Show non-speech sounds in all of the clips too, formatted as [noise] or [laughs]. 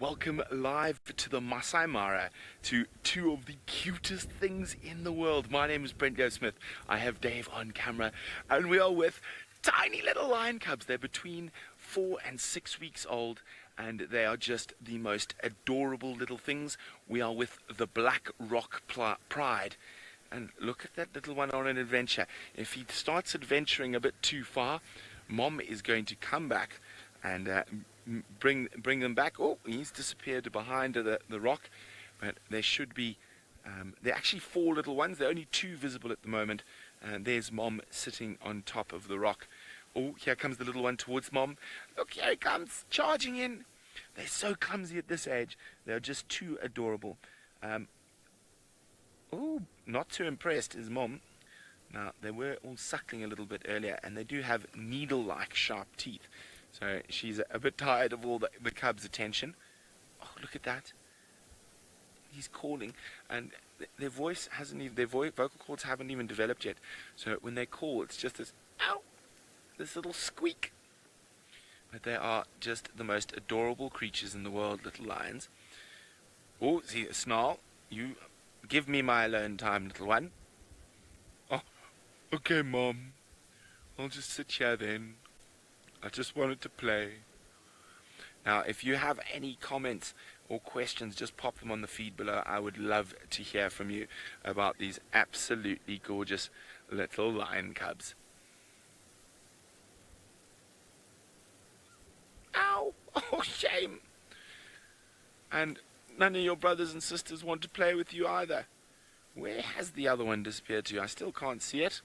Welcome live to the Masai Mara to two of the cutest things in the world. My name is Brent Smith. I have Dave on camera, and we are with tiny little lion cubs. They're between four and six weeks old, and they are just the most adorable little things. We are with the Black Rock Pride. And look at that little one on an adventure. If he starts adventuring a bit too far, mom is going to come back and uh, bring bring them back. Oh, he's disappeared behind the, the rock, but there should be, um, there are actually four little ones. There are only two visible at the moment. And there's mom sitting on top of the rock. Oh, here comes the little one towards mom. Look, here he comes, charging in. They're so clumsy at this age. They're just too adorable. Um, oh, not too impressed is mom. Now, they were all suckling a little bit earlier, and they do have needle-like sharp teeth. So she's a bit tired of all the, the cub's attention. Oh, look at that. He's calling, and th their voice hasn't even, their vo vocal cords haven't even developed yet. So when they call, it's just this, ow, this little squeak. But they are just the most adorable creatures in the world, little lions. Oh, see, a snarl. You give me my alone time, little one. Oh, okay, Mom. I'll just sit here then. I just wanted to play. Now, if you have any comments or questions, just pop them on the feed below. I would love to hear from you about these absolutely gorgeous little lion cubs. Ow! [laughs] Oh, shame! And none of your brothers and sisters want to play with you either. Where has the other one disappeared to? I still can't see it.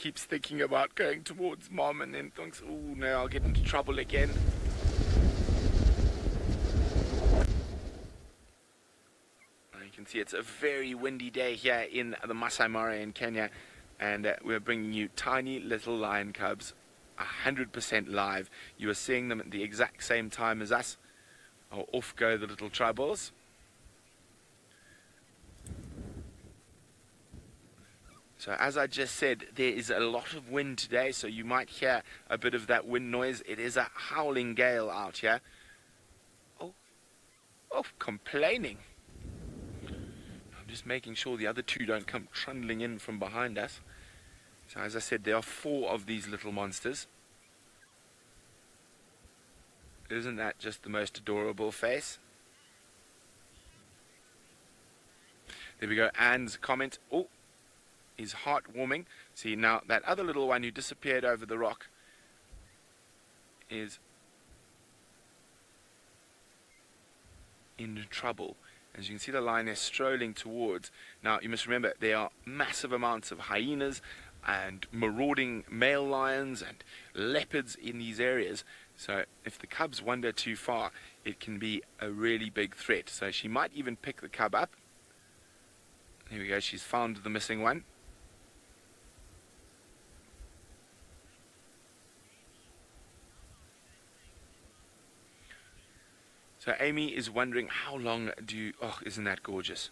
Keeps thinking about going towards mom and then thinks, oh no, I'll get into trouble again. You can see it's a very windy day here in the Masai Mara in Kenya and uh, we're bringing you tiny little lion cubs 100% live. You are seeing them at the exact same time as us. Oh, off go the little troubles. So as I just said, there is a lot of wind today, so you might hear a bit of that wind noise. It is a howling gale out here. Oh, oh, complaining. I'm just making sure the other two don't come trundling in from behind us. So as I said, there are four of these little monsters. Isn't that just the most adorable face? There we go. Anne's comment. Oh, is heartwarming. See, now that other little one who disappeared over the rock is in trouble. As you can see the lioness strolling towards. Now you must remember there are massive amounts of hyenas and marauding male lions and leopards in these areas. So if the cubs wander too far, it can be a really big threat. So she might even pick the cub up. Here we go, she's found the missing one. So Amy is wondering how long do you, oh, isn't that gorgeous?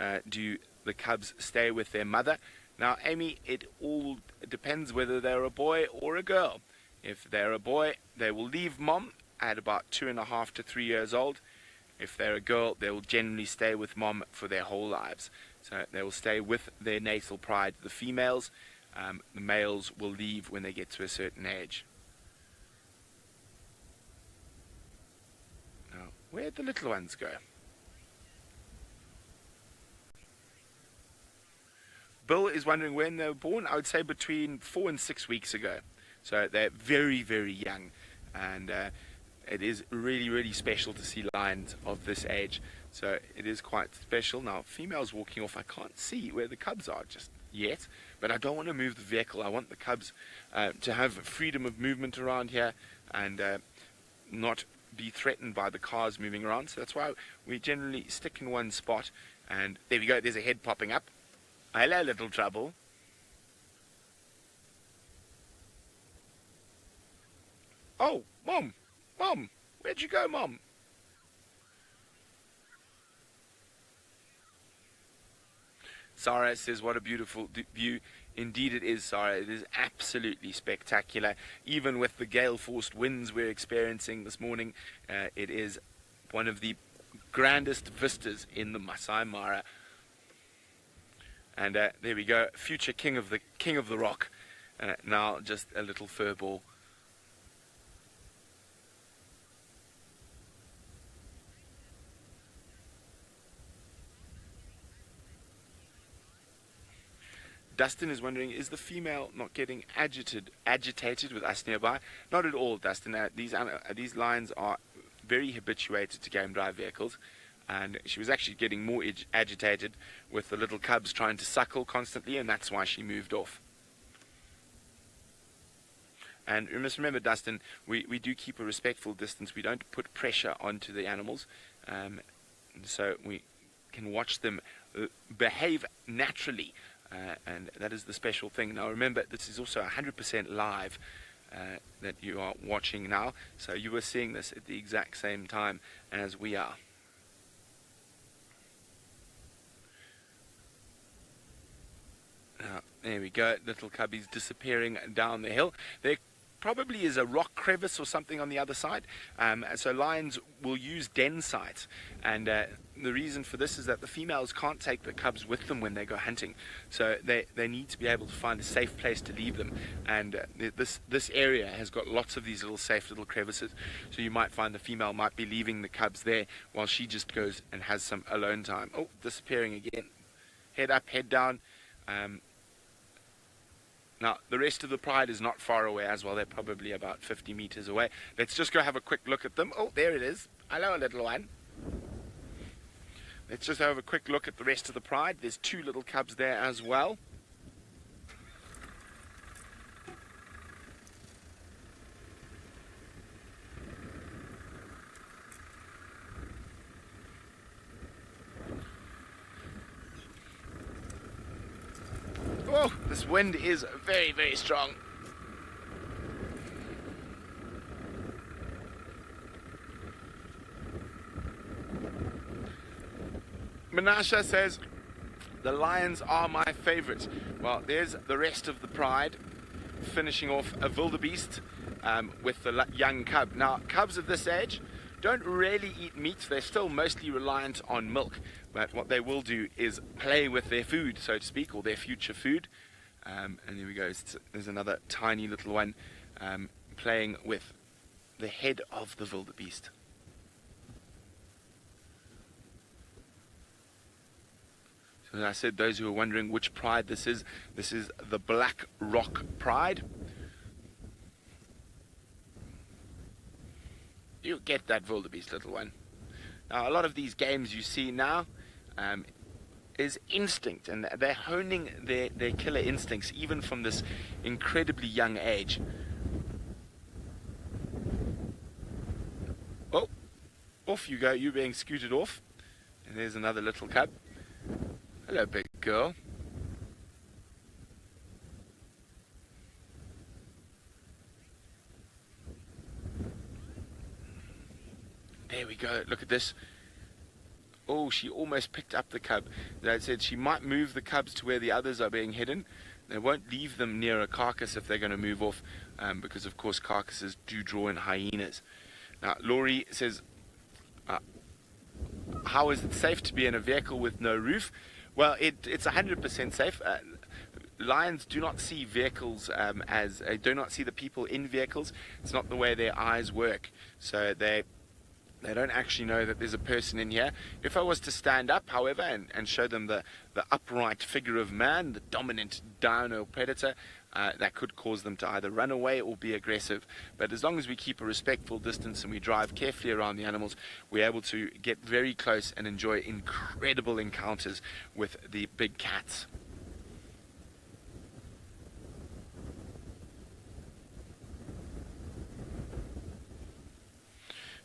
Uh, do the cubs stay with their mother? Now, Amy, it all depends whether they're a boy or a girl. If they're a boy, they will leave mom at about two and a half to three years old. If they're a girl, they will generally stay with mom for their whole lives. So they will stay with their natal pride, the females. Um, the males will leave when they get to a certain age. Where'd the little ones go? Bill is wondering when they were born. I would say between four and six weeks ago. So they're very, very young. And uh, it is really, really special to see lions of this age. So it is quite special. Now, females walking off, I can't see where the cubs are just yet. But I don't want to move the vehicle. I want the cubs uh, to have freedom of movement around here and uh, not be threatened by the cars moving around. So that's why we generally stick in one spot. And there we go, there's a head popping up. Hello, little trouble. Oh, Mom! Mom! Where'd you go, Mom? Sarah says, what a beautiful view. Indeed it is, Sarah. It is absolutely spectacular. Even with the gale-forced winds we're experiencing this morning, uh, it is one of the grandest vistas in the Masai Mara. And uh, there we go, future king of the king of the rock. Uh, now just a little fur ball. Dustin is wondering, is the female not getting agitated agitated with us nearby? Not at all, Dustin. Uh, these uh, these lions are very habituated to game drive vehicles, and she was actually getting more agitated with the little cubs trying to suckle constantly, and that's why she moved off. And you must remember, Dustin, we, we do keep a respectful distance. We don't put pressure onto the animals, um, so we can watch them uh, behave naturally uh, and that is the special thing. Now remember, this is also 100% live uh, that you are watching now, so you are seeing this at the exact same time as we are. Now, there we go, little cubbies disappearing down the hill. They're probably is a rock crevice or something on the other side. Um, so lions will use den sites. And uh, the reason for this is that the females can't take the cubs with them when they go hunting. So they, they need to be able to find a safe place to leave them. And uh, this, this area has got lots of these little safe little crevices. So you might find the female might be leaving the cubs there while she just goes and has some alone time. Oh, disappearing again. Head up, head down. Um, now, the rest of the pride is not far away as well. They're probably about 50 meters away. Let's just go have a quick look at them. Oh, there it is. Hello, little one. Let's just have a quick look at the rest of the pride. There's two little cubs there as well. Oh, this wind is very, very strong. Menasha says, the lions are my favorite. Well, there's the rest of the pride finishing off a wildebeest um, with the young cub. Now, cubs of this age don't really eat meat. They're still mostly reliant on milk. But what they will do is play with their food, so to speak, or their future food. Um, and there we go. There's another tiny little one um, playing with the head of the wildebeest. So as I said, those who are wondering which pride this is, this is the Black Rock Pride. You get that wildebeest, little one. Now, a lot of these games you see now um, is instinct, and they're honing their, their killer instincts even from this incredibly young age. Oh, off you go, you're being scooted off. And there's another little cub. Hello, big girl. There we go. Look at this. Oh, she almost picked up the cub. They said she might move the cubs to where the others are being hidden. They won't leave them near a carcass if they're going to move off, um, because of course carcasses do draw in hyenas. Now, Laurie says, uh, how is it safe to be in a vehicle with no roof? Well, it, it's 100% safe. Uh, lions do not see vehicles um, as, uh, do not see the people in vehicles. It's not the way their eyes work. So they they don't actually know that there's a person in here. If I was to stand up, however, and, and show them the, the upright figure of man, the dominant dino predator, uh, that could cause them to either run away or be aggressive. But as long as we keep a respectful distance and we drive carefully around the animals, we're able to get very close and enjoy incredible encounters with the big cats.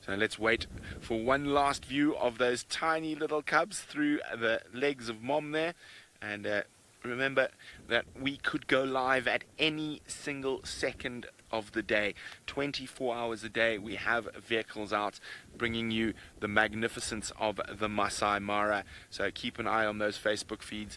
So let's wait for one last view of those tiny little cubs through the legs of mom there. And uh, remember that we could go live at any single second of the day. 24 hours a day we have vehicles out bringing you the magnificence of the Masai Mara. So keep an eye on those Facebook feeds